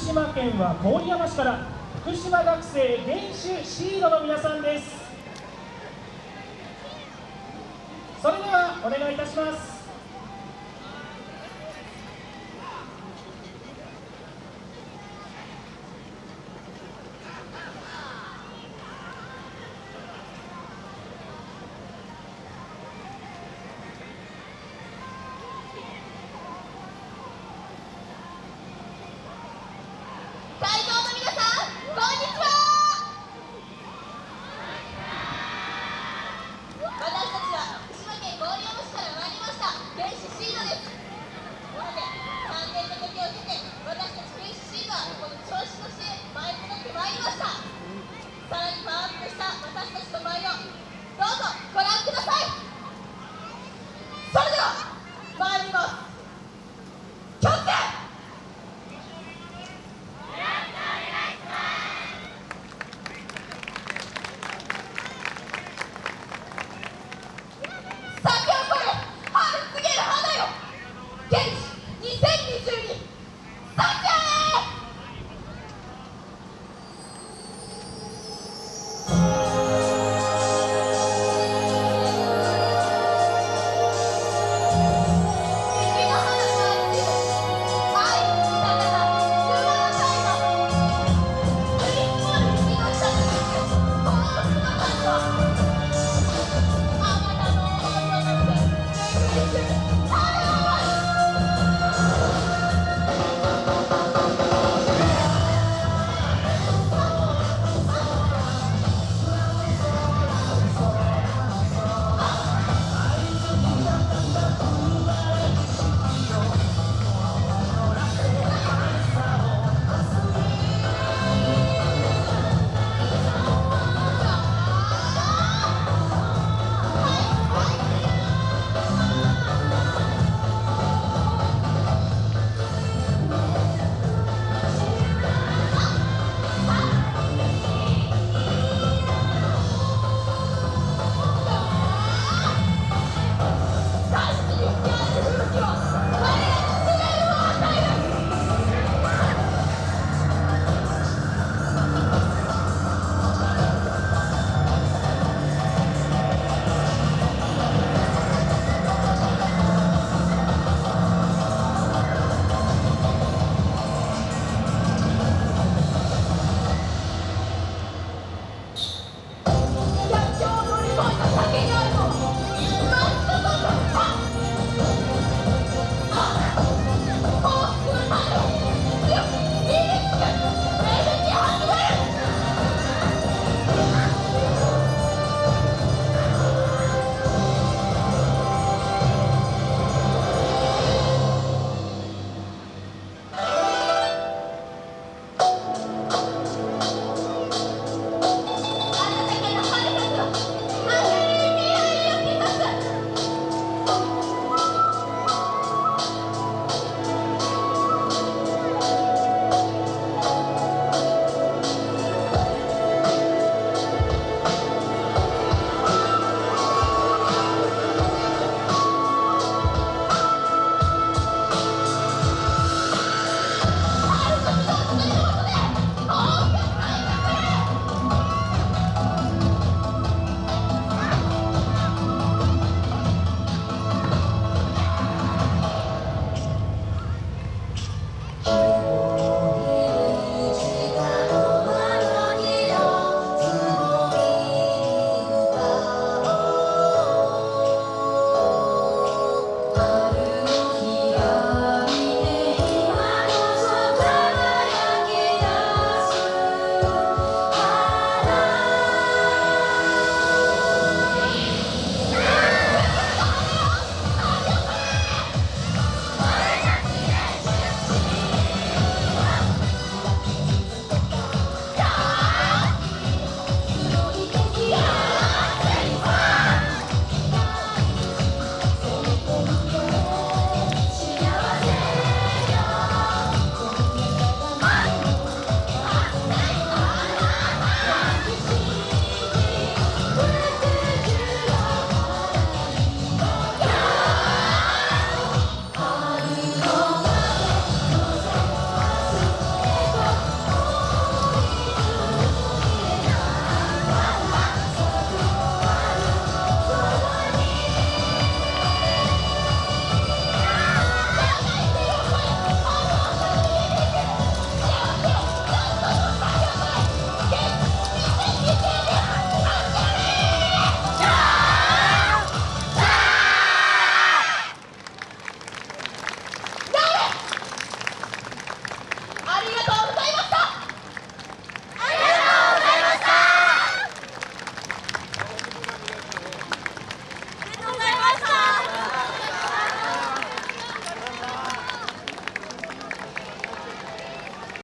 島県は郡山市から福島学生練習シードの皆さんです。それではお願いいたします。